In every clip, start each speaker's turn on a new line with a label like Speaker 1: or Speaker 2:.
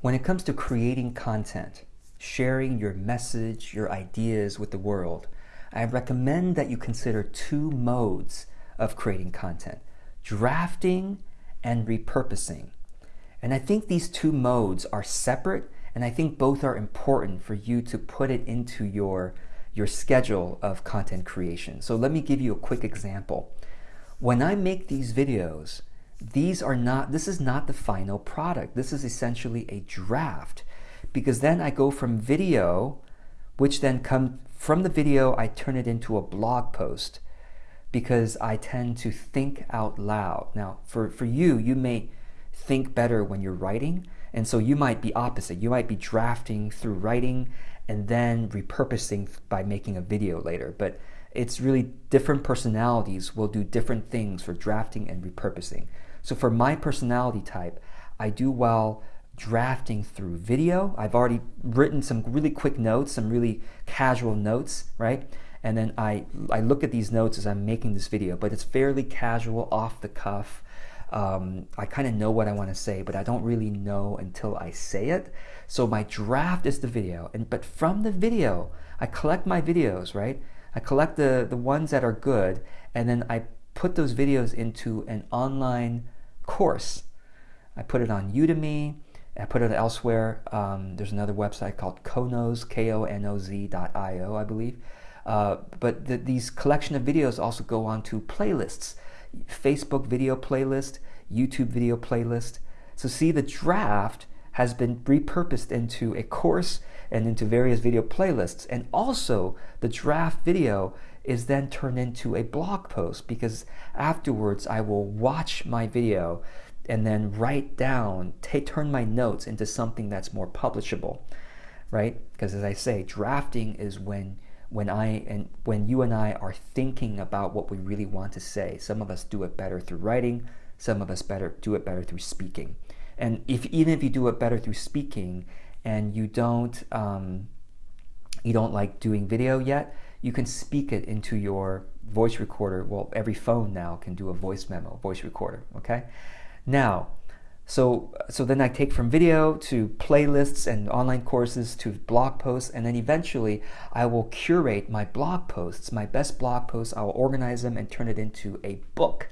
Speaker 1: When it comes to creating content, sharing your message, your ideas with the world, I recommend that you consider two modes of creating content drafting and repurposing. And I think these two modes are separate, and I think both are important for you to put it into your, your schedule of content creation. So let me give you a quick example. When I make these videos, these are not, this is not the final product. This is essentially a draft because then I go from video, which then come from the video, I turn it into a blog post because I tend to think out loud. Now, for, for you, you may think better when you're writing, and so you might be opposite. You might be drafting through writing and then repurposing by making a video later. But it's really different personalities will do different things for drafting and repurposing. So for my personality type, I do well drafting through video. I've already written some really quick notes, some really casual notes, right? And then I, I look at these notes as I'm making this video, but it's fairly casual, off the cuff. Um, I kind of know what I want to say, but I don't really know until I say it. So my draft is the video, and but from the video, I collect my videos, right? I collect the, the ones that are good, and then I put those videos into an online course. I put it on Udemy. I put it elsewhere. Um, there's another website called Konoz, K-O-N-O-Z dot I-O, I believe. Uh, but the, these collection of videos also go on to playlists, Facebook video playlist, YouTube video playlist. So see the draft has been repurposed into a course and into various video playlists. And also the draft video is then turned into a blog post because afterwards I will watch my video and then write down, take, turn my notes into something that's more publishable, right? Because as I say, drafting is when when I and when you and I are thinking about what we really want to say. Some of us do it better through writing, some of us better do it better through speaking. And if even if you do it better through speaking and you don't um, you don't like doing video yet, you can speak it into your voice recorder. Well, every phone now can do a voice memo, voice recorder, okay? Now, so, so then I take from video to playlists and online courses to blog posts, and then eventually I will curate my blog posts, my best blog posts, I will organize them and turn it into a book,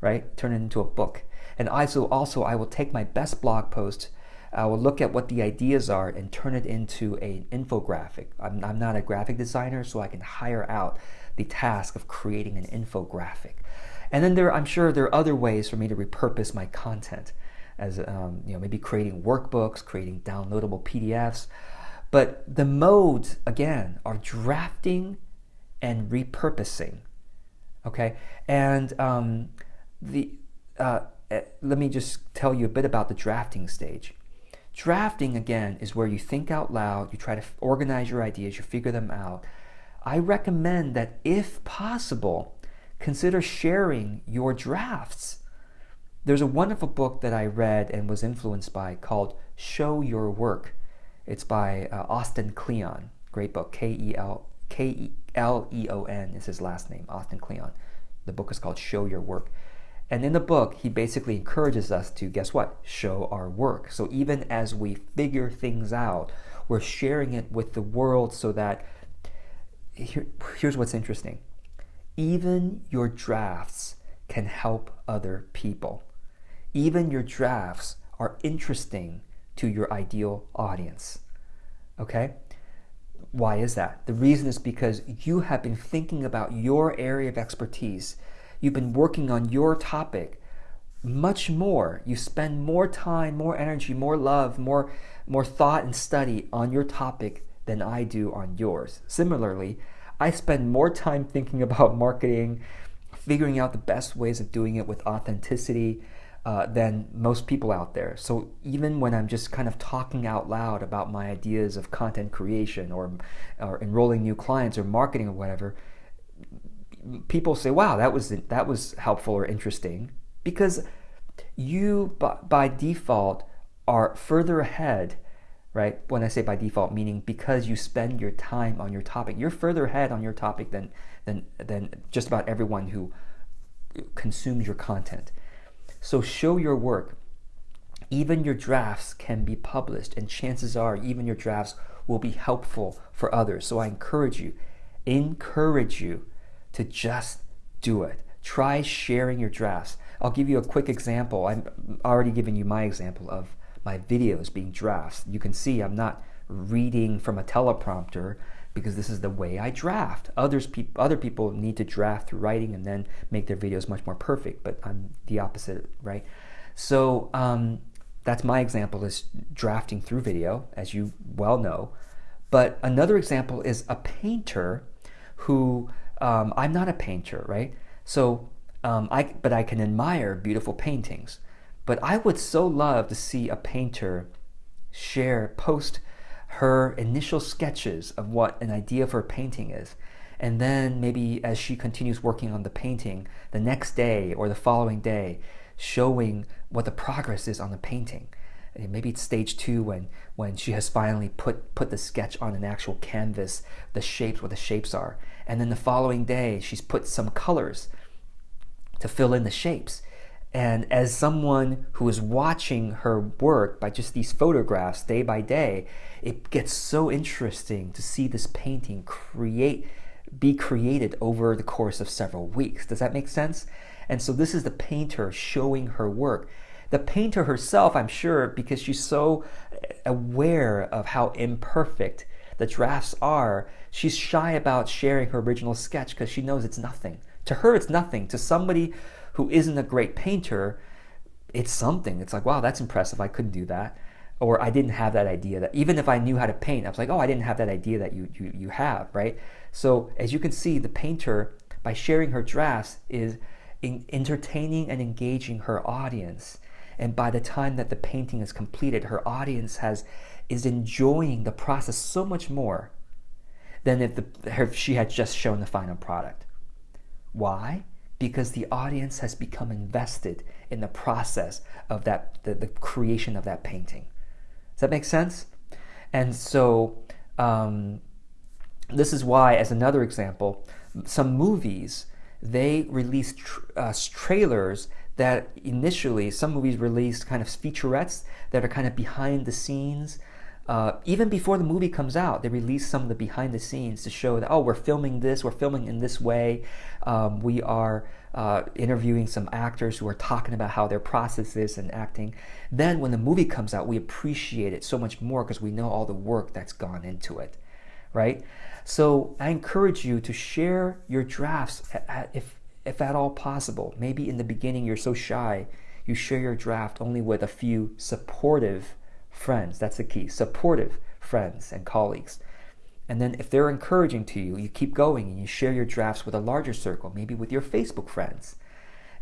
Speaker 1: right? Turn it into a book. And also, also I will take my best blog post I will look at what the ideas are and turn it into an infographic. I'm, I'm not a graphic designer, so I can hire out the task of creating an infographic. And then there, I'm sure there are other ways for me to repurpose my content, as um, you know, maybe creating workbooks, creating downloadable PDFs. But the modes again are drafting and repurposing. Okay, and um, the uh, eh, let me just tell you a bit about the drafting stage. Drafting, again, is where you think out loud, you try to organize your ideas, you figure them out. I recommend that if possible, consider sharing your drafts. There's a wonderful book that I read and was influenced by called Show Your Work. It's by uh, Austin Kleon. Great book. K E L K E L E O N is his last name, Austin Kleon. The book is called Show Your Work. And in the book, he basically encourages us to, guess what? Show our work. So even as we figure things out, we're sharing it with the world so that, here, here's what's interesting. Even your drafts can help other people. Even your drafts are interesting to your ideal audience. Okay? Why is that? The reason is because you have been thinking about your area of expertise You've been working on your topic much more. You spend more time, more energy, more love, more, more thought and study on your topic than I do on yours. Similarly, I spend more time thinking about marketing, figuring out the best ways of doing it with authenticity uh, than most people out there. So even when I'm just kind of talking out loud about my ideas of content creation or, or enrolling new clients or marketing or whatever, people say, "Wow, that was that was helpful or interesting," because you by, default are further ahead, right? When I say by default, meaning because you spend your time on your topic, you're further ahead on your topic than than than just about everyone who consumes your content. So show your work. even your drafts can be published, and chances are, even your drafts will be helpful for others. So I encourage you, encourage you to just do it. Try sharing your drafts. I'll give you a quick example. I'm already giving you my example of my videos being drafts. You can see I'm not reading from a teleprompter because this is the way I draft. Others pe- other people need to draft through writing and then make their videos much more perfect, but I'm the opposite, right? So um, that's my example is drafting through video, as you well know. But another example is a painter who um, I'm not a painter, right? So um, I but I can admire beautiful paintings. But I would so love to see a painter share post her initial sketches of what an idea for a painting is. And then maybe as she continues working on the painting, the next day or the following day, showing what the progress is on the painting. Maybe it's stage two when, when she has finally put, put the sketch on an actual canvas, the shapes, what the shapes are. And then the following day, she's put some colors to fill in the shapes. And as someone who is watching her work by just these photographs day by day, it gets so interesting to see this painting create be created over the course of several weeks. Does that make sense? And so this is the painter showing her work. The painter herself, I'm sure, because she's so aware of how imperfect the drafts are, she's shy about sharing her original sketch because she knows it's nothing. To her, it's nothing. To somebody who isn't a great painter, it's something. It's like, wow, that's impressive. I couldn't do that. Or I didn't have that idea that even if I knew how to paint, I was like, oh, I didn't have that idea that you, you, you have, right? So as you can see, the painter, by sharing her drafts, is in entertaining and engaging her audience. And by the time that the painting is completed, her audience has is enjoying the process so much more than if, the, if she had just shown the final product. Why? Because the audience has become invested in the process of that the, the creation of that painting. Does that make sense? And so um, this is why, as another example, some movies they release tr- uh, trailers that initially some movies released kind of featurettes that are kind of behind the scenes uh, even before the movie comes out, they release some of the behind the scenes to show that, oh, we're filming this, we're filming in this way. Um, we are uh, interviewing some actors who are talking about how their process is and acting. Then when the movie comes out, we appreciate it so much more because we know all the work that's gone into it, right? So I encourage you to share your drafts if, if at all possible. Maybe in the beginning you're so shy, you share your draft only with a few supportive friends. That's the key. Supportive friends and colleagues. And then if they're encouraging to you, you keep going and you share your drafts with a larger circle, maybe with your Facebook friends.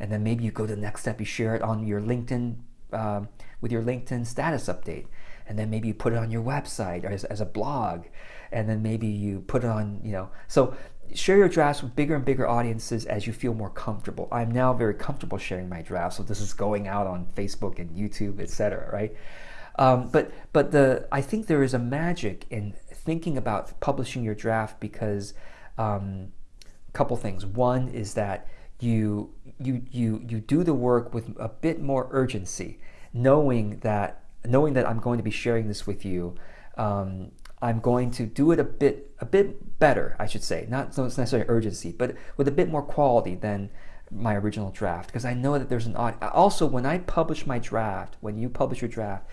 Speaker 1: And then maybe you go to the next step, you share it on your LinkedIn, um, with your LinkedIn status update. And then maybe you put it on your website or as, as a blog. And then maybe you put it on, you know. So share your drafts with bigger and bigger audiences as you feel more comfortable. I'm now very comfortable sharing my drafts. So this is going out on Facebook and YouTube, etc. right? Um, but but the I think there is a magic in thinking about publishing your draft because um, a couple things. One is that you you you you do the work with a bit more urgency, knowing that knowing that I'm going to be sharing this with you. Um, I'm going to do it a bit a bit better, I should say. Not so it's necessarily urgency, but with a bit more quality than my original draft because I know that there's an also when I publish my draft, when you publish your draft,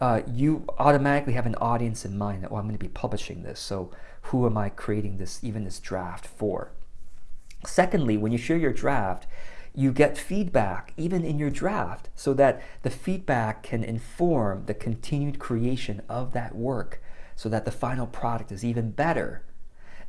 Speaker 1: uh, you automatically have an audience in mind that, well, I'm going to be publishing this. So who am I creating this, even this draft for? Secondly, when you share your draft, you get feedback even in your draft so that the feedback can inform the continued creation of that work so that the final product is even better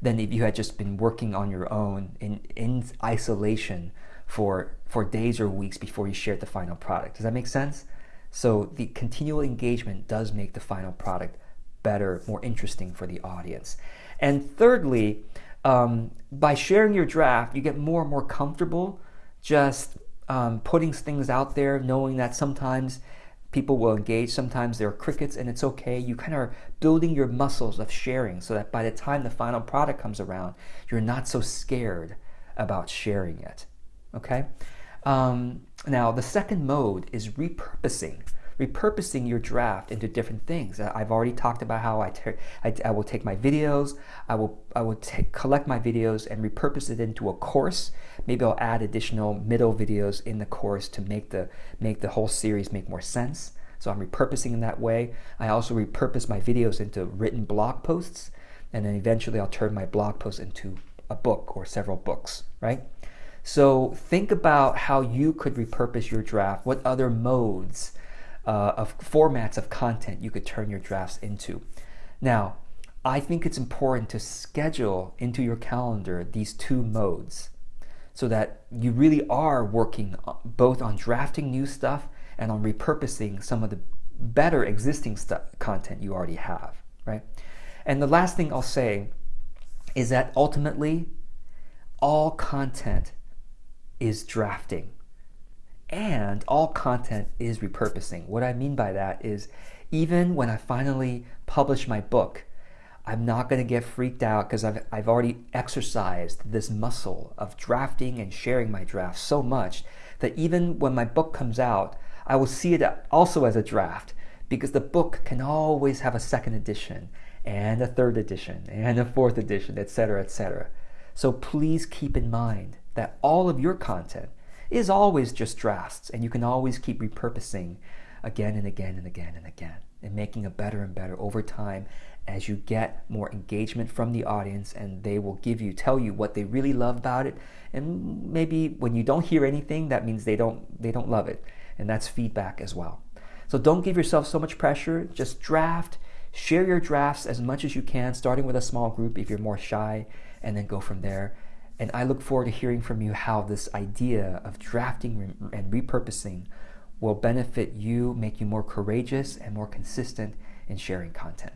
Speaker 1: than if you had just been working on your own in, in isolation for, for days or weeks before you shared the final product. Does that make sense? So the continual engagement does make the final product better, more interesting for the audience. And thirdly, um, by sharing your draft, you get more and more comfortable just um, putting things out there, knowing that sometimes people will engage, sometimes there are crickets, and it's okay. You kind of are building your muscles of sharing so that by the time the final product comes around, you're not so scared about sharing it. Okay? Um, now, the second mode is repurposing. Repurposing your draft into different things. I've already talked about how I, I, I, will take my videos, I will, I will take collect my videos and repurpose it into a course. Maybe I'll add additional middle videos in the course to make the, make the whole series make more sense. So I'm repurposing in that way. I also repurpose my videos into written blog posts, and then eventually I'll turn my blog posts into a book or several books, right? So think about how you could repurpose your draft, what other modes uh, of formats of content you could turn your drafts into. Now, I think it's important to schedule into your calendar these two modes so that you really are working both on drafting new stuff and on repurposing some of the better existing stuff, content you already have, right? And the last thing I'll say is that ultimately all content is drafting and all content is repurposing. What I mean by that is even when I finally publish my book, I'm not going to get freaked out because I've, I've already exercised this muscle of drafting and sharing my drafts so much that even when my book comes out, I will see it also as a draft because the book can always have a second edition and a third edition and a fourth edition, etc., etc. So please keep in mind that all of your content is always just drafts and you can always keep repurposing again and again and again and again and making it better and better over time as you get more engagement from the audience and they will give you tell you what they really love about it. And maybe when you don't hear anything that means they don't they don't love it and that's feedback as well. So don't give yourself so much pressure. Just draft share your drafts as much as you can starting with a small group if you're more shy and then go from there and I look forward to hearing from you how this idea of drafting and repurposing will benefit you, make you more courageous and more consistent in sharing content.